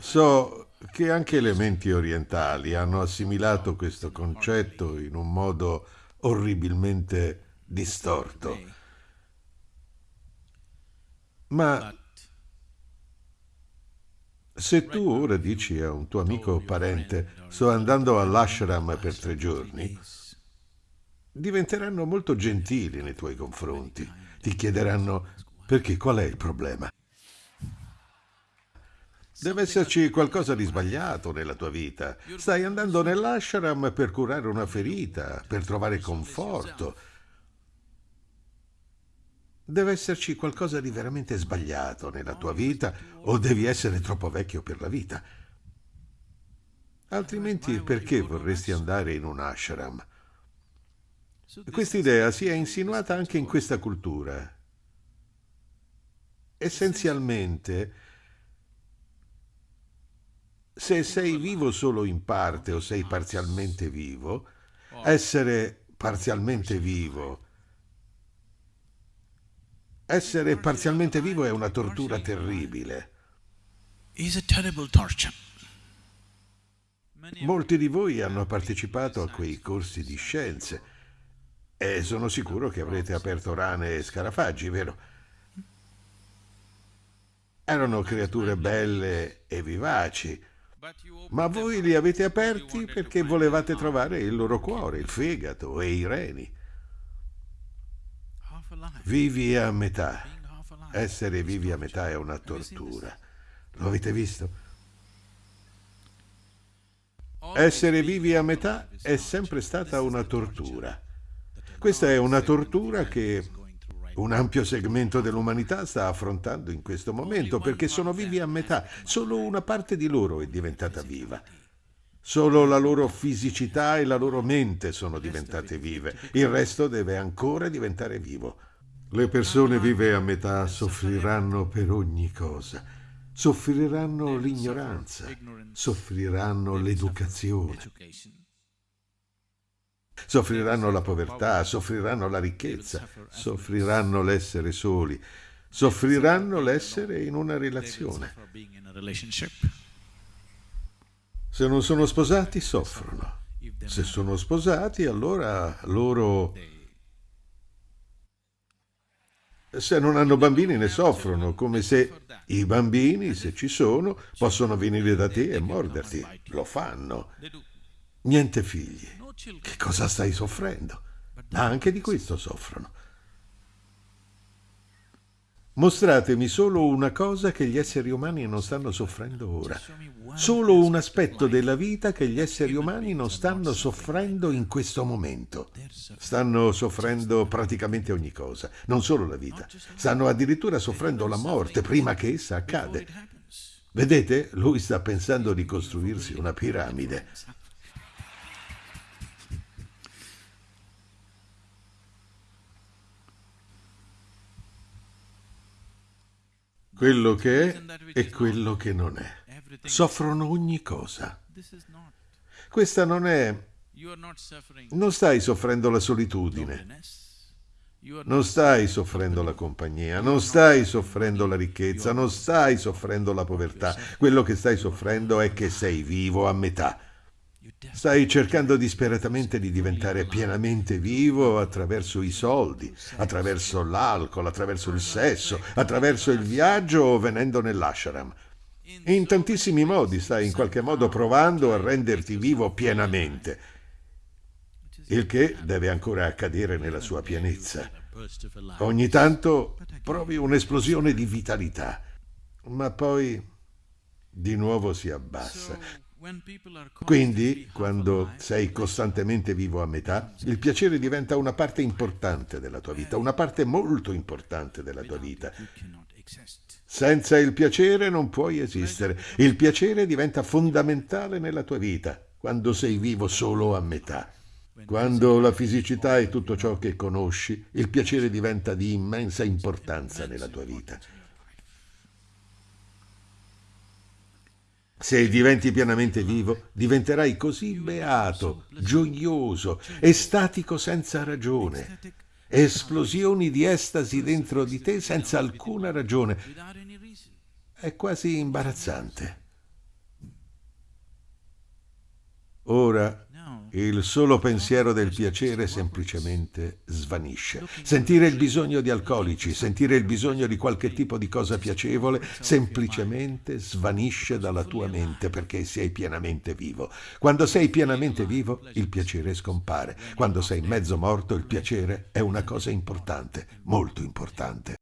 So che anche le menti orientali hanno assimilato questo concetto in un modo orribilmente distorto. Ma se tu ora dici a un tuo amico o parente sto andando all'ashram per tre giorni, diventeranno molto gentili nei tuoi confronti. Ti chiederanno perché qual è il problema. Deve esserci qualcosa di sbagliato nella tua vita. Stai andando nell'ashram per curare una ferita, per trovare conforto. Deve esserci qualcosa di veramente sbagliato nella tua vita o devi essere troppo vecchio per la vita. Altrimenti perché vorresti andare in un ashram? Questa idea si è insinuata anche in questa cultura. Essenzialmente, se sei vivo solo in parte o sei parzialmente vivo, essere parzialmente vivo essere parzialmente vivo è una tortura terribile. Molti di voi hanno partecipato a quei corsi di scienze e sono sicuro che avrete aperto rane e scarafaggi, vero? Erano creature belle e vivaci, ma voi li avete aperti perché volevate trovare il loro cuore, il fegato e i reni. Vivi a metà. Essere vivi a metà è una tortura. Lo avete visto? Essere vivi a metà è sempre stata una tortura. Questa è una tortura che un ampio segmento dell'umanità sta affrontando in questo momento perché sono vivi a metà. Solo una parte di loro è diventata viva. Solo la loro fisicità e la loro mente sono diventate vive. Il resto deve ancora diventare vivo. Le persone vive a metà soffriranno per ogni cosa. Soffriranno l'ignoranza, soffriranno l'educazione, soffriranno la povertà, soffriranno la ricchezza, soffriranno l'essere soli, soffriranno l'essere in una relazione. Se non sono sposati, soffrono. Se sono sposati, allora loro... Se non hanno bambini ne soffrono, come se i bambini, se ci sono, possono venire da te e morderti. Lo fanno. Niente figli. Che cosa stai soffrendo? Anche di questo soffrono. Mostratemi solo una cosa che gli esseri umani non stanno soffrendo ora. Solo un aspetto della vita che gli esseri umani non stanno soffrendo in questo momento. Stanno soffrendo praticamente ogni cosa, non solo la vita. Stanno addirittura soffrendo la morte prima che essa accade. Vedete? Lui sta pensando di costruirsi una piramide. Quello che è e quello che non è. Soffrono ogni cosa. Questa non è... Non stai soffrendo la solitudine. Non stai soffrendo la compagnia, non stai soffrendo la ricchezza, non stai soffrendo la povertà. Quello che stai soffrendo è che sei vivo a metà. Stai cercando disperatamente di diventare pienamente vivo attraverso i soldi, attraverso l'alcol, attraverso il sesso, attraverso il viaggio o venendo nell'ashram. In tantissimi modi stai in qualche modo provando a renderti vivo pienamente, il che deve ancora accadere nella sua pienezza. Ogni tanto provi un'esplosione di vitalità, ma poi di nuovo si abbassa. Quindi, quando sei costantemente vivo a metà, il piacere diventa una parte importante della tua vita, una parte molto importante della tua vita. Senza il piacere non puoi esistere. Il piacere diventa fondamentale nella tua vita, quando sei vivo solo a metà. Quando la fisicità è tutto ciò che conosci, il piacere diventa di immensa importanza nella tua vita. Se diventi pienamente vivo, diventerai così beato, gioioso, estatico senza ragione. Esplosioni di estasi dentro di te senza alcuna ragione. È quasi imbarazzante. Ora il solo pensiero del piacere semplicemente svanisce. Sentire il bisogno di alcolici, sentire il bisogno di qualche tipo di cosa piacevole, semplicemente svanisce dalla tua mente perché sei pienamente vivo. Quando sei pienamente vivo, il piacere scompare. Quando sei mezzo morto, il piacere è una cosa importante, molto importante.